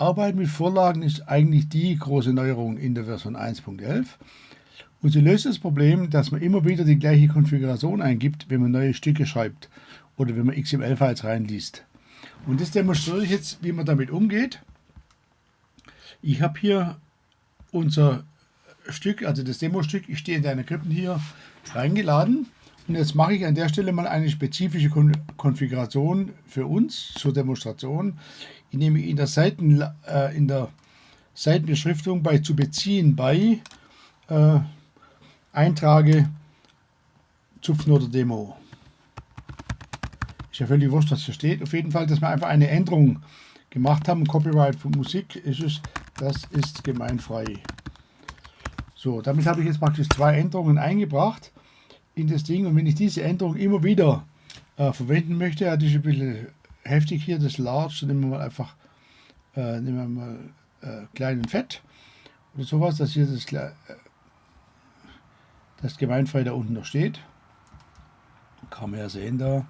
Arbeiten mit Vorlagen ist eigentlich die große Neuerung in der Version 1.11 und sie löst das Problem, dass man immer wieder die gleiche Konfiguration eingibt, wenn man neue Stücke schreibt oder wenn man XML-Files reinliest. Und das demonstriere ich jetzt, wie man damit umgeht. Ich habe hier unser Stück, also das Demo-Stück, ich stehe in deiner Krippen hier reingeladen. Und jetzt mache ich an der Stelle mal eine spezifische Kon Konfiguration für uns zur Demonstration, indem ich in der, Seiten, äh, in der Seitenbeschriftung bei zu beziehen bei äh, eintrage Zupfnoter Demo. Ist ja völlig wurscht, was hier steht. Auf jeden Fall, dass wir einfach eine Änderung gemacht haben. Copyright von Musik ist es, das ist gemeinfrei. So, damit habe ich jetzt praktisch zwei Änderungen eingebracht in das Ding. Und wenn ich diese Änderung immer wieder äh, verwenden möchte, das ist ein bisschen heftig hier, das Large, nehmen wir mal einfach äh, nehmen wir mal äh, klein fett oder sowas, dass hier das, äh, das Gemeinfrei da unten noch steht. Kann man ja sehen da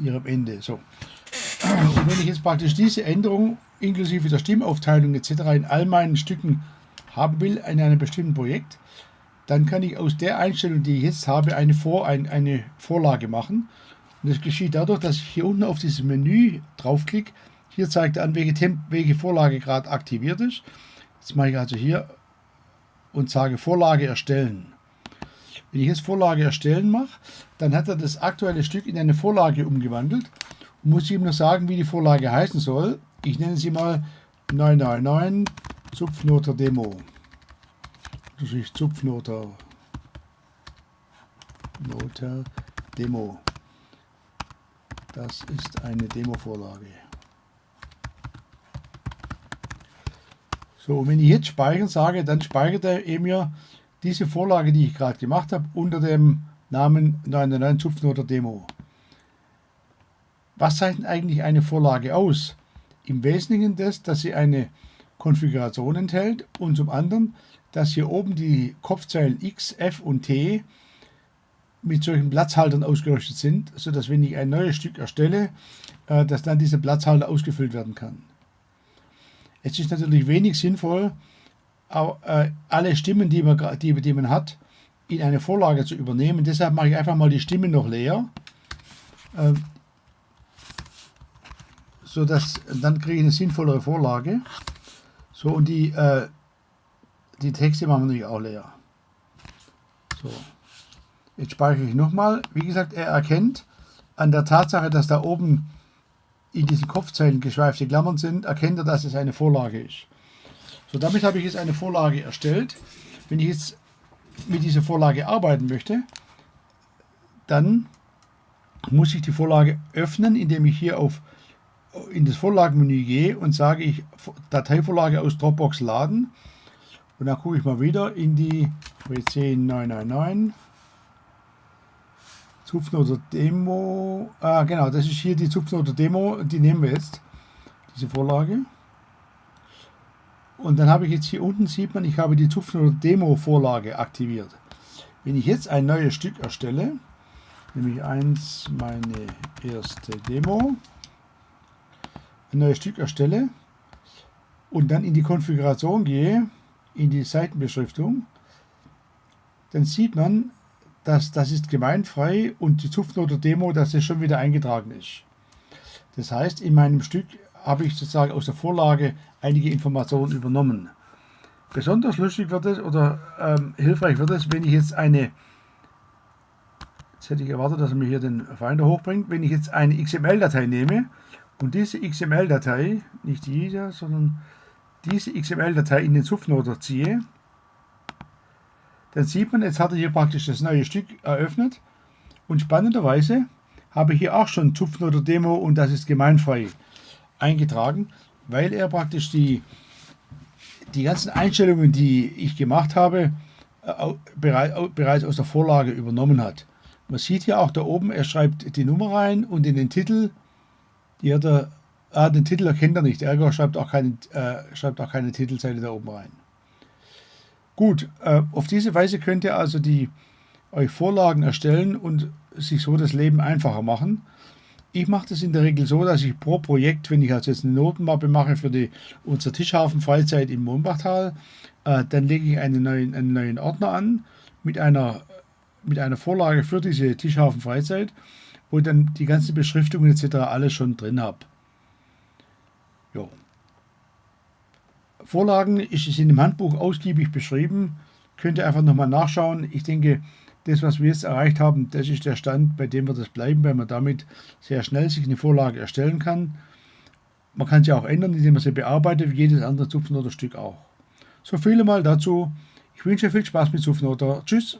hier Ende. So. Und wenn ich jetzt praktisch diese Änderung inklusive der Stimmaufteilung etc. in all meinen Stücken haben will in einem bestimmten Projekt, dann kann ich aus der Einstellung, die ich jetzt habe, eine, Vor ein, eine Vorlage machen. Und das geschieht dadurch, dass ich hier unten auf dieses Menü draufklicke. Hier zeigt er an, welche, Temp welche Vorlage gerade aktiviert ist. Jetzt mache ich also hier und sage Vorlage erstellen. Wenn ich jetzt Vorlage erstellen mache, dann hat er das aktuelle Stück in eine Vorlage umgewandelt und muss ihm nur sagen, wie die Vorlage heißen soll. Ich nenne sie mal 999 Zupfnoter Demo. Ist Zupfnoter Noter Demo. Das ist eine Demo-Vorlage. So, und wenn ich jetzt speichern sage, dann speichert er eben ja diese Vorlage, die ich gerade gemacht habe, unter dem Namen 99 Zupfnoter Demo. Was zeichnet eigentlich eine Vorlage aus? Im Wesentlichen das, dass sie eine Konfiguration enthält und zum anderen, dass hier oben die Kopfzeilen X, F und T mit solchen Platzhaltern ausgerüstet sind, sodass wenn ich ein neues Stück erstelle, äh, dass dann dieser Platzhalter ausgefüllt werden kann. Es ist natürlich wenig sinnvoll, äh, alle Stimmen, die man, die, die man hat, in eine Vorlage zu übernehmen. Deshalb mache ich einfach mal die Stimmen noch leer. Ähm, so dass dann kriege ich eine sinnvollere Vorlage. So, und die, äh, die Texte machen wir natürlich auch leer. So, jetzt speichere ich nochmal. Wie gesagt, er erkennt an der Tatsache, dass da oben in diesen Kopfzeilen geschweifte Klammern sind, erkennt er, dass es eine Vorlage ist. So, damit habe ich jetzt eine Vorlage erstellt. Wenn ich jetzt mit dieser Vorlage arbeiten möchte, dann muss ich die Vorlage öffnen, indem ich hier auf in das Vorlagenmenü gehe und sage ich Dateivorlage aus Dropbox laden. Und dann gucke ich mal wieder in die WC 999 Zupfnoter Demo. Ah, genau, das ist hier die Zupfnoter Demo, die nehmen wir jetzt, diese Vorlage. Und dann habe ich jetzt hier unten, sieht man, ich habe die Zupfnoter Demo Vorlage aktiviert. Wenn ich jetzt ein neues Stück erstelle, nämlich eins, meine erste Demo, ein neues Stück erstelle und dann in die Konfiguration gehe, in die Seitenbeschriftung, dann sieht man, dass das ist gemeinfrei und die Zupfnote Demo, dass es schon wieder eingetragen ist. Das heißt, in meinem Stück habe ich sozusagen aus der Vorlage einige Informationen übernommen. Besonders lustig wird es oder ähm, hilfreich wird es, wenn ich jetzt eine, jetzt hätte ich erwartet, dass er mir hier den Finder hochbringt, wenn ich jetzt eine XML-Datei nehme und diese XML-Datei, nicht diese, sondern diese XML-Datei in den Zupfnoter ziehe, dann sieht man, jetzt hat er hier praktisch das neue Stück eröffnet und spannenderweise habe ich hier auch schon Zupfnoter Demo und das ist gemeinfrei eingetragen, weil er praktisch die, die ganzen Einstellungen, die ich gemacht habe, bereits aus der Vorlage übernommen hat. Man sieht hier auch da oben, er schreibt die Nummer rein und in den Titel die hat er, ah, den Titel erkennt er nicht. Ergo schreibt auch, keine, äh, schreibt auch keine Titelzeile da oben rein. Gut, äh, auf diese Weise könnt ihr also die, euch Vorlagen erstellen und sich so das Leben einfacher machen. Ich mache das in der Regel so, dass ich pro Projekt, wenn ich also jetzt eine Notenmappe mache für die, unsere Tischhafen Freizeit im Mohnbachtal, äh, dann lege ich einen neuen, einen neuen Ordner an mit einer, mit einer Vorlage für diese Tischhafen Freizeit, wo ich dann die ganzen Beschriftungen etc. alles schon drin habe. Jo. Vorlagen ist es in dem Handbuch ausgiebig beschrieben. Könnt ihr einfach nochmal nachschauen. Ich denke, das, was wir jetzt erreicht haben, das ist der Stand, bei dem wir das bleiben, weil man damit sehr schnell sich eine Vorlage erstellen kann. Man kann sie auch ändern, indem man sie bearbeitet, wie jedes andere Zupfnoter-Stück auch. So viele mal dazu. Ich wünsche viel Spaß mit Zupfnoter. Tschüss.